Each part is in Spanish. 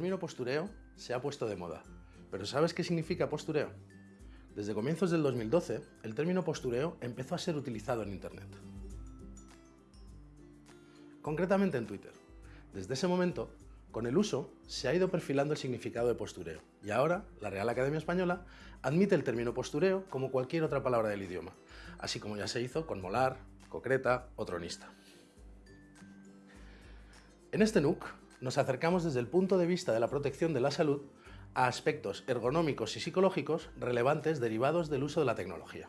término postureo se ha puesto de moda, pero ¿sabes qué significa postureo? Desde comienzos del 2012, el término postureo empezó a ser utilizado en Internet. Concretamente en Twitter. Desde ese momento, con el uso, se ha ido perfilando el significado de postureo y ahora la Real Academia Española admite el término postureo como cualquier otra palabra del idioma, así como ya se hizo con molar, concreta o tronista. En este NUC nos acercamos desde el punto de vista de la protección de la salud a aspectos ergonómicos y psicológicos relevantes derivados del uso de la tecnología.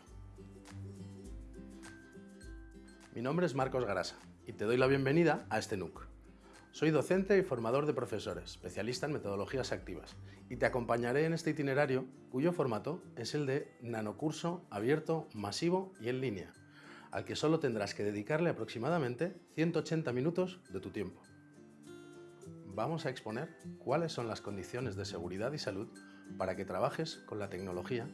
Mi nombre es Marcos Garasa y te doy la bienvenida a este NUC. Soy docente y formador de profesores, especialista en metodologías activas, y te acompañaré en este itinerario cuyo formato es el de nanocurso abierto, masivo y en línea, al que solo tendrás que dedicarle aproximadamente 180 minutos de tu tiempo vamos a exponer cuáles son las condiciones de seguridad y salud para que trabajes con la tecnología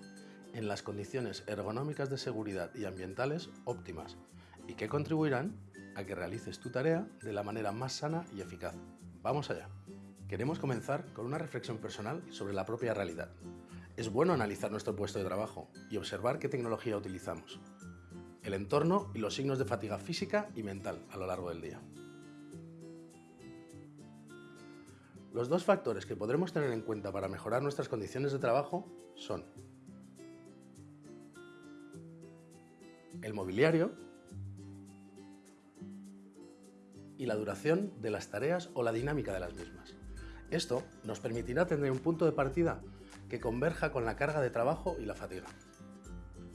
en las condiciones ergonómicas de seguridad y ambientales óptimas y que contribuirán a que realices tu tarea de la manera más sana y eficaz. ¡Vamos allá! Queremos comenzar con una reflexión personal sobre la propia realidad. Es bueno analizar nuestro puesto de trabajo y observar qué tecnología utilizamos, el entorno y los signos de fatiga física y mental a lo largo del día. Los dos factores que podremos tener en cuenta para mejorar nuestras condiciones de trabajo son el mobiliario y la duración de las tareas o la dinámica de las mismas. Esto nos permitirá tener un punto de partida que converja con la carga de trabajo y la fatiga.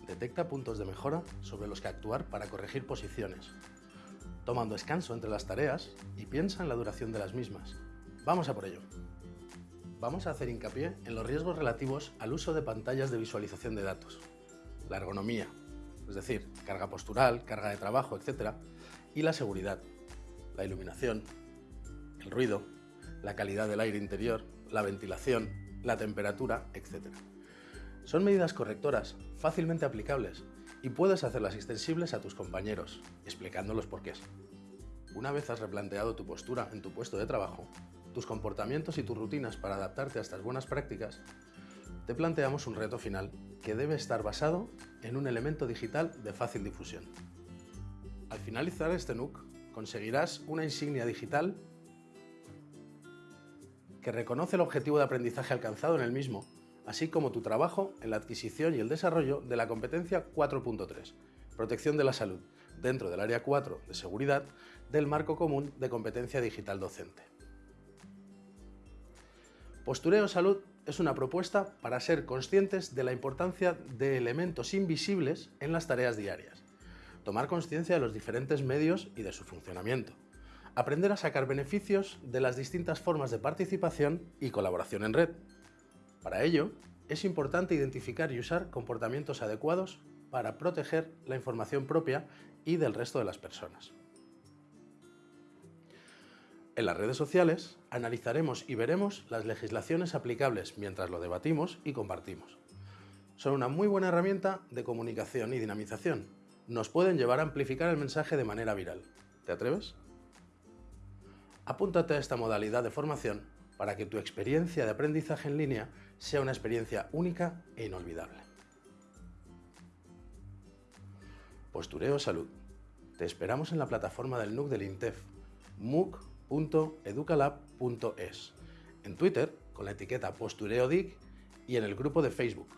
Detecta puntos de mejora sobre los que actuar para corregir posiciones, tomando descanso entre las tareas y piensa en la duración de las mismas, Vamos a por ello. Vamos a hacer hincapié en los riesgos relativos al uso de pantallas de visualización de datos, la ergonomía, es decir, carga postural, carga de trabajo, etc., y la seguridad, la iluminación, el ruido, la calidad del aire interior, la ventilación, la temperatura, etc. Son medidas correctoras, fácilmente aplicables, y puedes hacerlas extensibles a tus compañeros, explicando los porqués. Una vez has replanteado tu postura en tu puesto de trabajo, tus comportamientos y tus rutinas para adaptarte a estas buenas prácticas, te planteamos un reto final que debe estar basado en un elemento digital de fácil difusión. Al finalizar este NUC, conseguirás una insignia digital que reconoce el objetivo de aprendizaje alcanzado en el mismo, así como tu trabajo en la adquisición y el desarrollo de la competencia 4.3, protección de la salud, dentro del área 4 de seguridad del marco común de competencia digital docente. Postureo Salud es una propuesta para ser conscientes de la importancia de elementos invisibles en las tareas diarias, tomar conciencia de los diferentes medios y de su funcionamiento, aprender a sacar beneficios de las distintas formas de participación y colaboración en red. Para ello, es importante identificar y usar comportamientos adecuados para proteger la información propia y del resto de las personas. En las redes sociales analizaremos y veremos las legislaciones aplicables mientras lo debatimos y compartimos. Son una muy buena herramienta de comunicación y dinamización. Nos pueden llevar a amplificar el mensaje de manera viral. ¿Te atreves? Apúntate a esta modalidad de formación para que tu experiencia de aprendizaje en línea sea una experiencia única e inolvidable. Postureo Salud. Te esperamos en la plataforma del NUC del INTEF, MOOC en Twitter con la etiqueta postureodic y en el grupo de Facebook